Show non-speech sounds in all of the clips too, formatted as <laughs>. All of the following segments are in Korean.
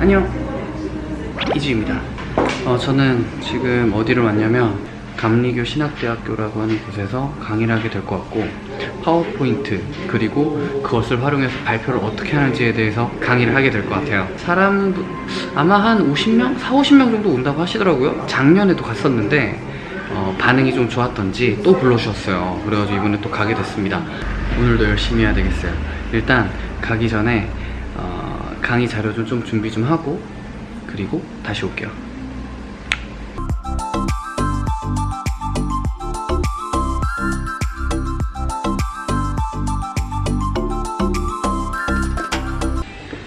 안녕. 이지입니다. 어, 저는 지금 어디를 왔냐면 감리교 신학대학교라고 하는 곳에서 강의를 하게 될 것 같고 파워포인트 그리고 그것을 활용해서 발표를 어떻게 하는지에 대해서 강의를 하게 될 것 같아요. 사람 아마 한 50명? 4, 50명 정도 온다고 하시더라고요. 작년에도 갔었는데 어, 반응이 좀 좋았던지 또 불러주셨어요. 그래가지고 이번에 또 가게 됐습니다. 오늘도 열심히 해야 되겠어요. 일단 가기 전에 어, 강의 자료 좀, 좀 준비 좀 하고 그리고 다시 올게요.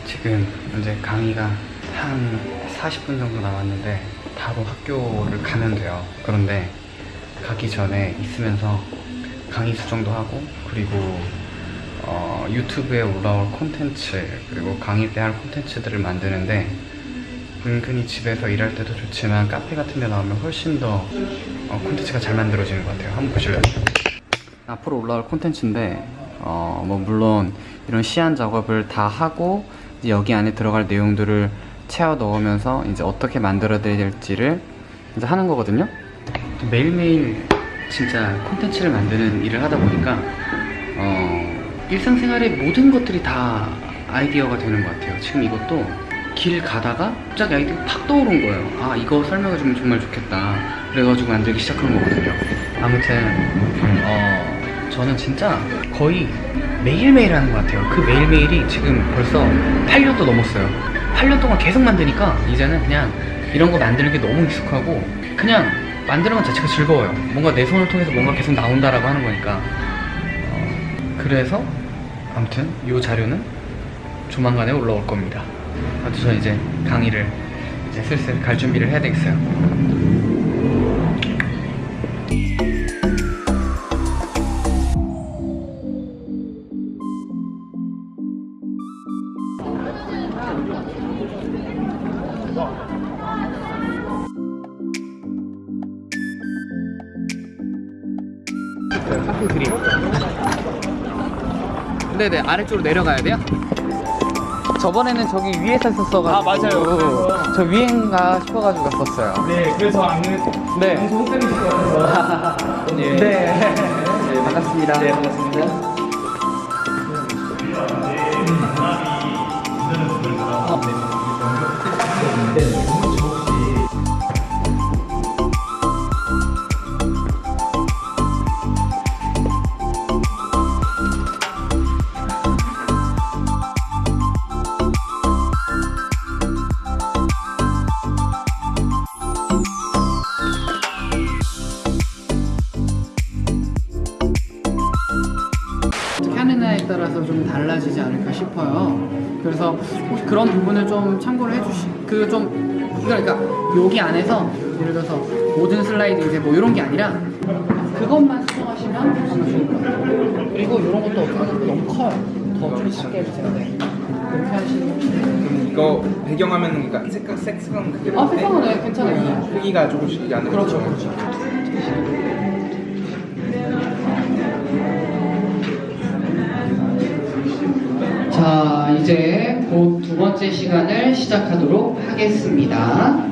지금 현재 강의가 한 40분 정도 남았는데 바로 학교를 가면 돼요. 그런데 가기 전에 있으면서 강의 수정도 하고 그리고 어, 유튜브에 올라올 콘텐츠 그리고 강의 때 할 콘텐츠들을 만드는데 은근히 집에서 일할 때도 좋지만 카페 같은 데 나오면 훨씬 더 어, 콘텐츠가 잘 만들어지는 것 같아요 한번 보실래요? 앞으로 올라올 콘텐츠인데 어, 뭐 물론 이런 시안 작업을 다 하고 여기 안에 들어갈 내용들을 채워 넣으면서 이제 어떻게 만들어야 될지를 이제 하는 거거든요 매일매일 진짜 콘텐츠를 만드는 일을 하다 보니까 어, 일상생활의 모든 것들이 다 아이디어가 되는 것 같아요. 지금 이것도 길 가다가 갑자기 아이디어가 팍 떠오른 거예요. 아 이거 설명해주면 정말 좋겠다. 그래가지고 만들기 시작한 거거든요. 아무튼 어, 저는 진짜 거의 매일매일 하는 것 같아요. 그 매일매일이 지금 벌써 8년도 넘었어요. 8년 동안 계속 만드니까 이제는 그냥 이런 거 만드는 게 너무 익숙하고 그냥 만드는 것 자체가 즐거워요. 뭔가 내 손을 통해서 뭔가 계속 나온다라고 하는 거니까. 어, 그래서 아무튼 이 자료는 조만간에 올라올 겁니다. 아무튼 저는 이제 강의를 이제 슬슬 갈 준비를 해야 되겠어요. 학교 그림 네네 아래쪽으로 내려가야 돼요? 저번에는 저기 위에서 했었어가지고 아, 맞아요. 저 위엔가 싶어가지고 갔었어요 네, 그래서 안 네. 방송 헷갈리실 것 같아서. <laughs> 네. 네. 반갑습니다 네, 반갑습니다. 어떻 그래서 혹시 그런 부분을 좀 참고를 해주시, 그 좀, 그러니까 여기 안에서 예를 들어서 모든 슬라이드 이제 뭐 이런 게 아니라 그것만 수정하시면 아마 좋을 것 같아요. 그리고 이런 것도 어떻게 너무 커요. 더 좀 작게 해주세요. 네. 그렇게 하시면. 이거 배경화면 그러니까 색깔 색상 그게 아, 색상은 네, 괜찮아요. 크기가 조금씩 안 그렇죠, 그렇죠. 자, 이제 곧 두 번째 시간을 시작하도록 하겠습니다.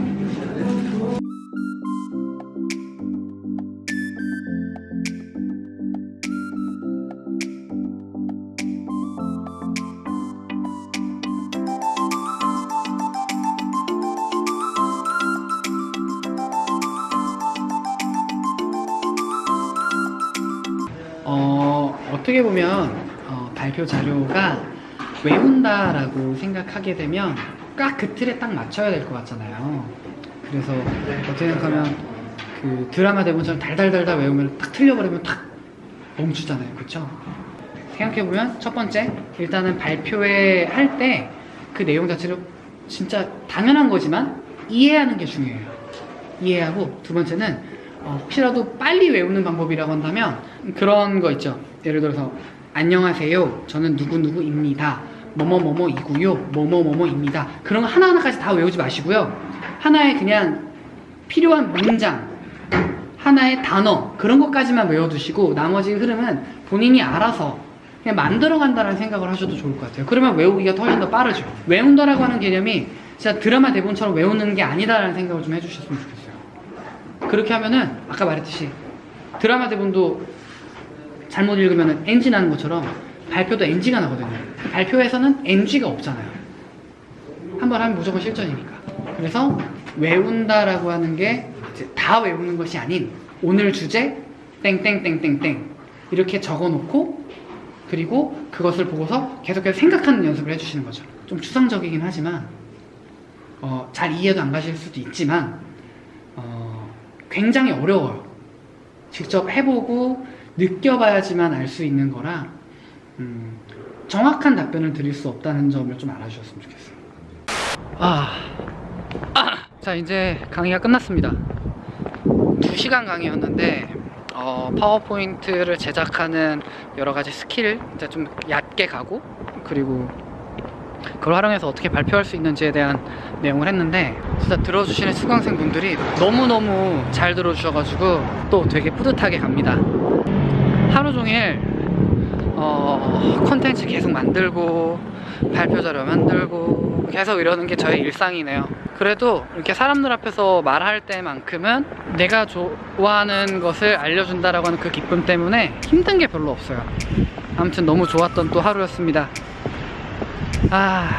어, 어떻게 보면 어, 발표 자료가 외운다라고 생각하게 되면 딱그 틀에 딱 맞춰야 될 것 같잖아요. 그래서 어떻게 생각하면 그 드라마 대본처럼 달달달달 외우면 딱 틀려버리면 딱 멈추잖아요. 그쵸? 생각해보면 첫 번째 일단은 발표회 할 때 그 내용 자체를 진짜 당연한 거지만 이해하는 게 중요해요. 이해하고 두 번째는 어, 혹시라도 빨리 외우는 방법이라고 한다면 그런 거 있죠. 예를 들어서 안녕하세요. 저는 누구누구입니다. 뭐뭐뭐뭐이고요. 뭐뭐뭐뭐입니다. 그런 거 하나하나까지 다 외우지 마시고요. 하나의 그냥 필요한 문장, 하나의 단어 그런 것까지만 외워두시고 나머지 흐름은 본인이 알아서 그냥 만들어간다는 생각을 하셔도 좋을 것 같아요. 그러면 외우기가 훨씬 더 빠르죠. 외운다라고 하는 개념이 진짜 드라마 대본처럼 외우는 게 아니다라는 생각을 좀 해주셨으면 좋겠어요. 그렇게 하면은 아까 말했듯이 드라마 대본도 잘못 읽으면 NG 나는 것처럼 발표도 NG가 나거든요. 발표에서는 NG가 없잖아요. 한 번 하면 무조건 실전이니까. 그래서 외운다라고 하는 게 다 외우는 것이 아닌 오늘 주제 땡땡땡땡땡 이렇게 적어놓고 그리고 그것을 보고서 계속해서 생각하는 연습을 해주시는 거죠. 좀 추상적이긴 하지만 어, 잘 이해도 안 가실 수도 있지만 어, 굉장히 어려워요. 직접 해보고 느껴봐야지만 알 수 있는 거라 음, 정확한 답변을 드릴 수 없다는 점을 좀 알아주셨으면 좋겠어요. 아, 아! 자 이제 강의가 끝났습니다. 2시간 강의였는데 어, 파워포인트를 제작하는 여러 가지 스킬 이제 좀 얕게 가고 그리고 그걸 활용해서 어떻게 발표할 수 있는지에 대한 내용을 했는데 진짜 들어주시는 수강생 분들이 너무너무 잘 들어주셔가지고 또 되게 뿌듯하게 갑니다. 하루 종일 어, 컨텐츠 계속 만들고 발표 자료 만들고 계속 이러는 게 저의 일상이네요. 그래도 이렇게 사람들 앞에서 말할 때만큼은 내가 좋아하는 것을 알려준다라고 하는 그 기쁨 때문에 힘든 게 별로 없어요. 아무튼 너무 좋았던 또 하루였습니다. 아,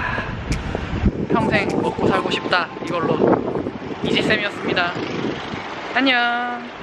평생 먹고 살고 싶다 이걸로 이지쌤이었습니다. 안녕.